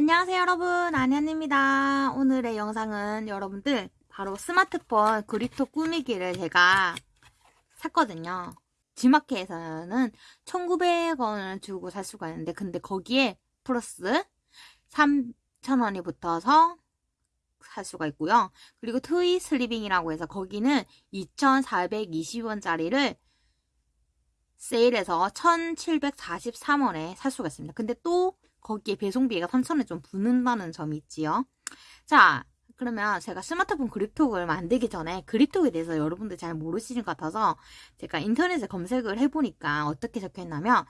안녕하세요 여러분. 안현입니다. 오늘의 영상은 여러분들 바로 스마트폰 그립톡 꾸미기를 제가 샀거든요. G마켓에서는 1900원을 주고 살 수가 있는데 근데 거기에 플러스 3,000원이 붙어서 살 수가 있고요. 그리고 트위 슬리빙이라고 해서 거기는 2,420원짜리를 세일해서 1,743원에 살 수가 있습니다. 근데 또 거기에 배송비가 3,000원 좀 붙는다는 점이 있지요. 자, 그러면 제가 스마트폰 그립톡을 만들기 전에 그립톡에 대해서 여러분들 잘 모르시는 것 같아서 제가 인터넷에 검색을 해보니까 어떻게 적혀있냐면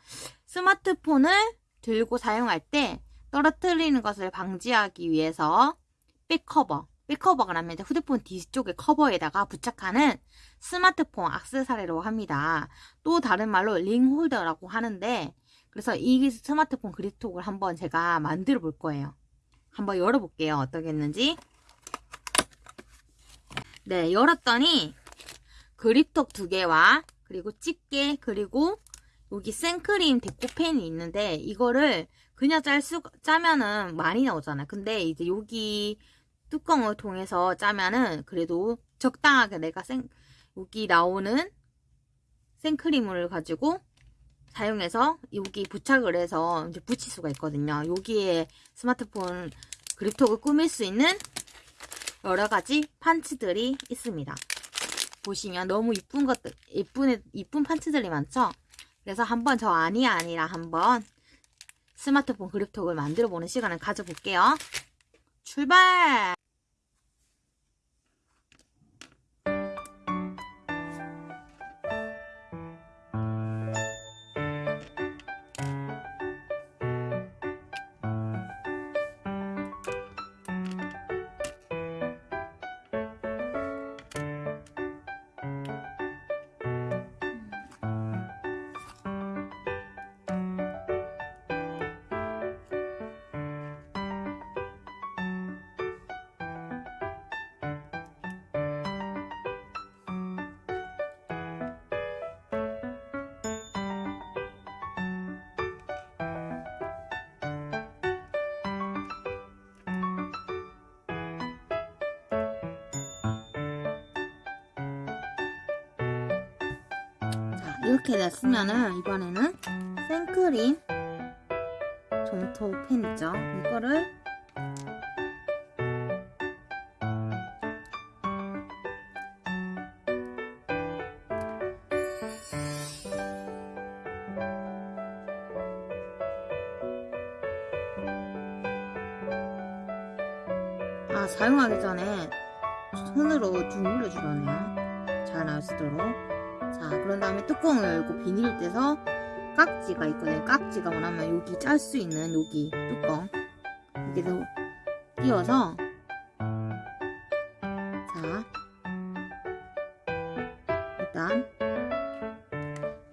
스마트폰을 들고 사용할 때 떨어뜨리는 것을 방지하기 위해서 백커버, 백커버가 라면 휴대폰 뒤쪽의 커버에다가 부착하는 스마트폰 악세사리라고 합니다. 또 다른 말로 링홀더라고 하는데 그래서 이 스마트폰 그립톡을 한번 제가 만들어 볼 거예요. 한번 열어볼게요. 어떻게 했는지. 네, 열었더니 그립톡 두 개와 그리고 집게 그리고 여기 생크림 데코펜이 있는데 이거를 그냥 짤 수, 짜면은 많이 나오잖아요. 근데 이제 여기 뚜껑을 통해서 짜면은 그래도 적당하게 내가 생, 여기 나오는 생크림을 가지고 사용해서 여기 부착을 해서 이제 붙일 수가 있거든요. 여기에 스마트폰 그립톡을 꾸밀 수 있는 여러 가지 판츠들이 있습니다. 보시면 너무 이쁜 것들, 이쁜, 이쁜 판츠들이 많죠? 그래서 한번 저 아니 아니라 한번 스마트폰 그립톡을 만들어 보는 시간을 가져볼게요. 출발! 이렇게 됐으면은 이번에는 생크림 점토 펜 있죠. 이거를 아 사용하기 전에 손으로 쭉 눌러주라네요. 잘 나올 수 있도록 자 그런 다음에 뚜껑을 열고 비닐을 떼서 깍지가 있거든요. 깍지가 원하면 여기 짤 수 있는 여기 뚜껑 여기서 띄워서 자 일단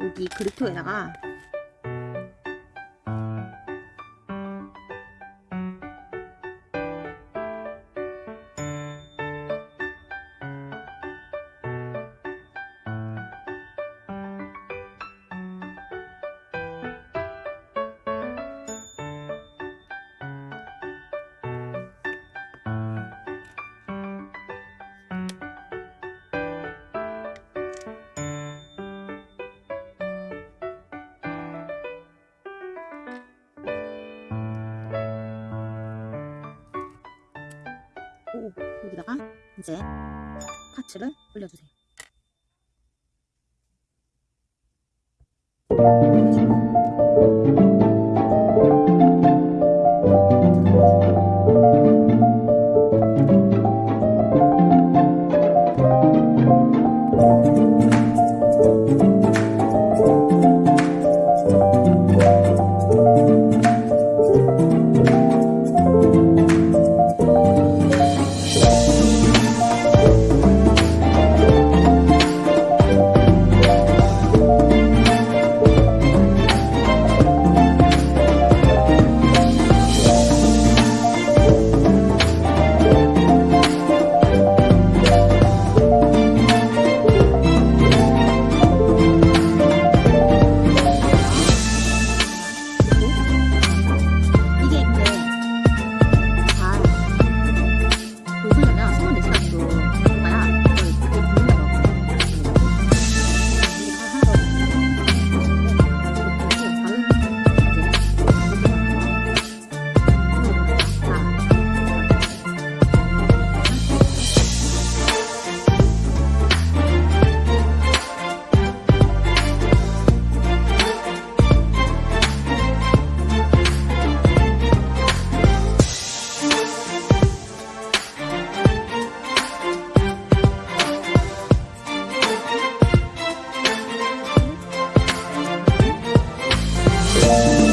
여기 그립토에다가 여기다가 이제 파츠를 올려주세요. 나만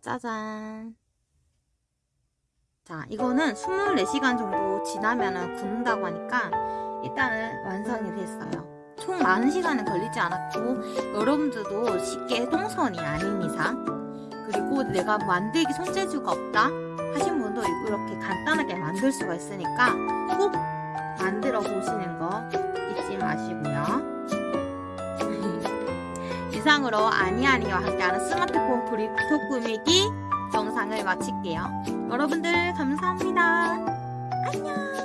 짜잔. 자, 이거는 24시간 정도 지나면 굳는다고 하니까 일단은 완성이 됐어요. 총 많은 시간은 걸리지 않았고 여러분들도 쉽게 동선이 아닌 이상 그리고 내가 만들기 손재주가 없다 하신 분도 이렇게 간단하게 만들 수가 있으니까 꼭 만들어 보시는 거 잊지 마시고요. 이상으로 아니아니와 함께하는 스마트폰 그립톡 꾸미기 영상을 마칠게요. 여러분들 감사합니다. 안녕.